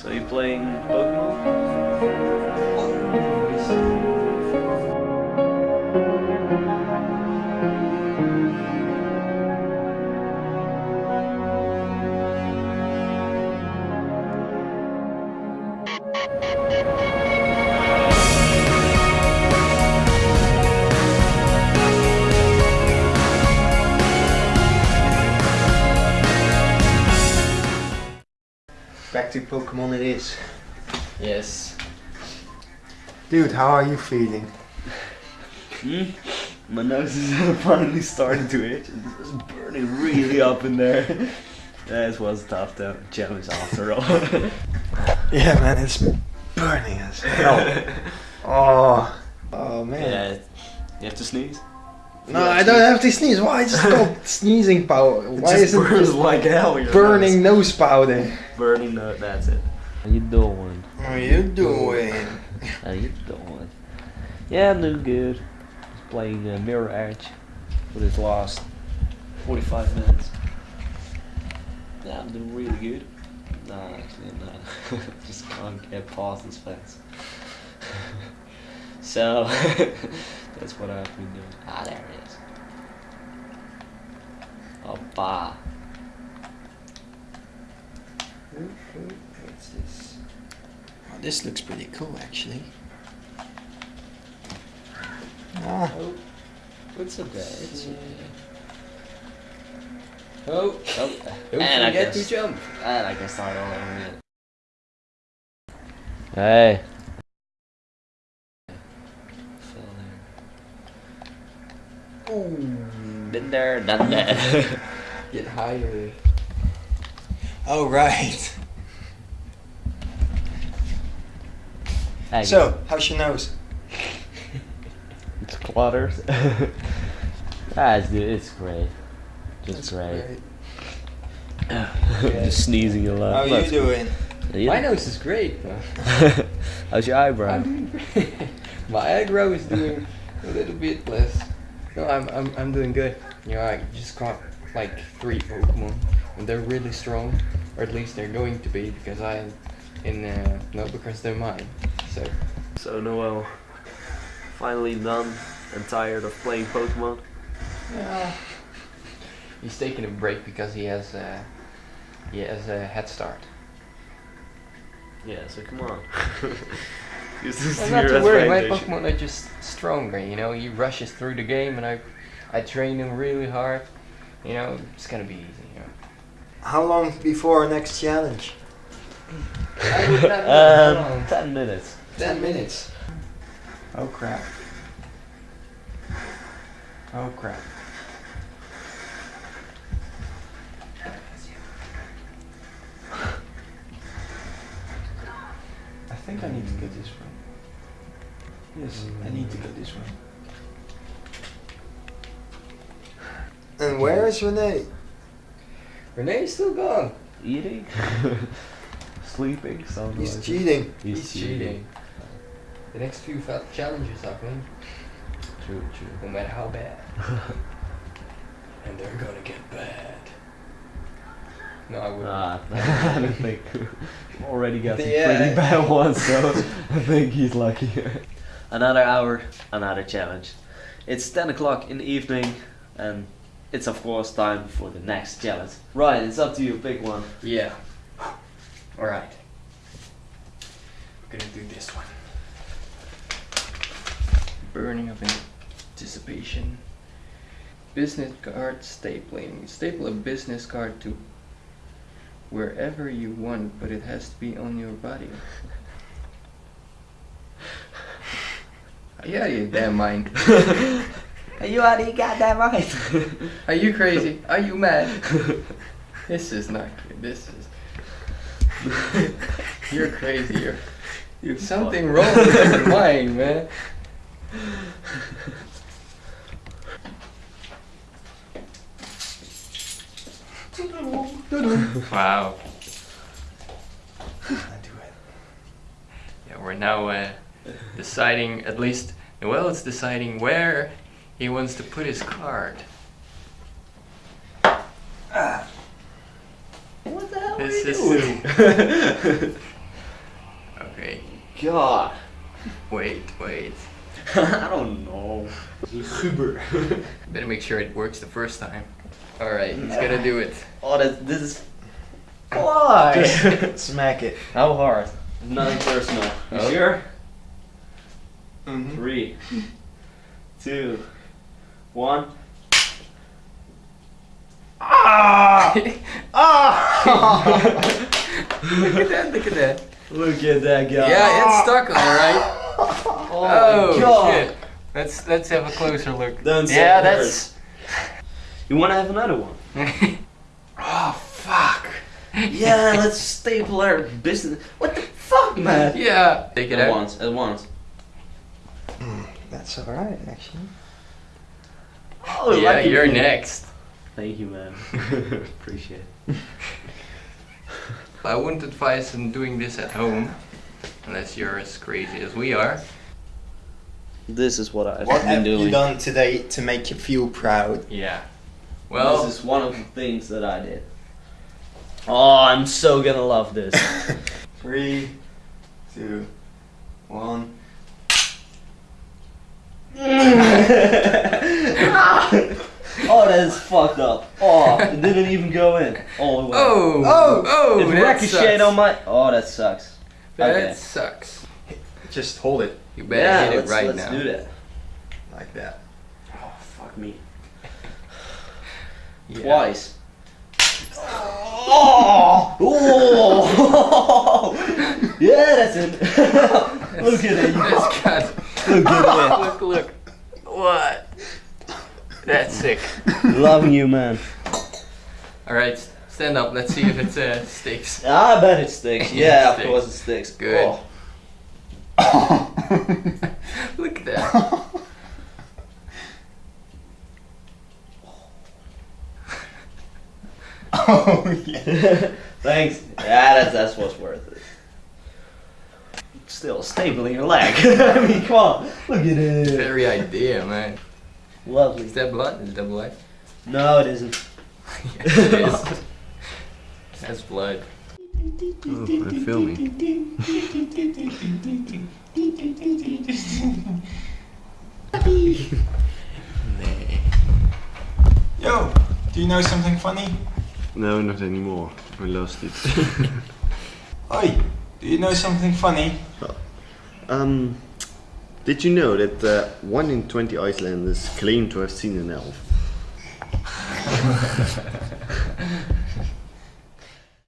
So you playing Pokemon? Back to Pokemon it is. Yes. Dude, how are you feeling? Hmm? My nose is finally starting to itch it's burning really up in there. That was tough though. Challenge after all. Yeah, man, it's burning as hell. oh, oh man. yeah. You have to sneeze? No, I don't have to sneeze. Why is it called sneezing powder? It Why just is it burns like hell. burning nose. nose powder? Burning nose, that's it. How you doing? How you doing? How you doing? Yeah, I'm doing good. Just playing uh, Mirror Edge for this last 45 minutes. Yeah, I'm doing really good. Nah, actually, I'm not. Just can't get past this fence. So, that's what I've been doing. Ah, there it is. Oppa. What's this? Oh, this looks pretty cool, actually. Ah, Oh, it's okay. It's okay. Oh, oh, Don't and I guess, to jump. And I can start all over again. Hey. Fell there. Ooh. Been there, done that. Get higher. oh right. Hey, So, how's your nose? it's clutters. ah, it's, it's great. Just great. Just sneezing a lot. How are you That's doing? good. My nose is great, bro. How's your eyebrow? I'm doing great. My eyebrow is doing a little bit less. No, I'm, I'm, I'm doing good. You know, I just caught like three Pokemon, and they're really strong, or at least they're going to be because I, in uh, no, because they're mine. So So Noel, finally done and tired of playing Pokemon. yeah, he's taking a break because he has uh, he has a head start. Yeah, so come on. Use this I'm to not too worried. My. Pokemon are just stronger. You know, he rushes through the game, and I, I train him really hard. You know, it's gonna be easy. You know. How long before our next challenge? I would not know how Um, ten minutes. Ten minutes. Oh crap. Oh crap. Think I need to get this one. Yes, I need to get this one. And where is Renee? Renee's still gone. Eating? Sleeping? Sounds He's like it. cheating. He's, He's cheating. The next few fa- challenges are coming, True, true. no matter how bad. and they're gonna get bad. No, I wouldn't. Ah, I don't think. Already got some Yeah. pretty bad ones, so I think he's lucky. another hour, another challenge. It's 10 o'clock in the evening, and it's of course time for the next challenge. Ryan, it's up to you, pick one. Yeah. Alright. We're Gonna do this one. Burning of anticipation. Business card stapling. Staple a business card to wherever you want, but it has to be on your body. yeah, you damn mind. Are you already got that mind? Are you crazy? Are you mad? this is not good. This is. You're crazy. You're You something wrong with your mind, man. wow. I do it. Yeah, we're now uh, deciding, at least Noel is deciding where he wants to put his card. What the hell This are you is- doing? Okay. God. Wait, wait. I don't know. Guber. Better make sure it works the first time. Alright, he's gonna do it. Oh, that this is. Why? Just smack it. How hard? Nothing personal. You Oh. sure? Mm-hmm. Three, two, one. Ah! ah! look at that, look at that. Look at that guy. Yeah, it's stuck alright. Oh, Oh, God. shit. Let's let's have a closer look. Don't say yeah, it that's You want to have another one? Oh fuck. Yeah, let's staple our business. What the fuck, man? Yeah. Take it At out. once, at once. Hmm, that's alright, actually. Oh, Yeah, lucky you're me. next. Thank you, man. Appreciate it. I wouldn't advise on doing this at home. Unless you're as crazy as we are. This is what I've What been have doing. you done today to make you feel proud? Yeah. Well, this is one of the things that I did. Oh, I'm so gonna love this. Three, two, one. oh, that is fucked up. Oh, it didn't even go in. all the way. oh, Oh! oh, it that ricocheted on my. Oh, that sucks. That Okay. sucks. Just hold it You better yeah, hit it let's, right let's now. do that. like that. Oh, fuck me. Yeah. Twice. Oh! Oh! yeah, that's it. look at it. That's got. Look at look, look. What? That's sick. Loving you, man. All right, stand up. Let's see if it uh, sticks. I bet it sticks. Yeah, it of course it sticks. Good. Oh. Look at that. Oh yeah. Thanks. Yeah, that's that's what's worth it. Still stapling your leg. I mean, come on. Look at it. Very idea, man. Lovely. Is that blood? Is that blood? No, it isn't. yes, it is. That's blood. Oh, I'm filming. Yo, do you know something funny? No, not anymore. I lost it. Oi, do you know something funny? um, did you know that uh, one in 20 Icelanders claim to have seen an elf?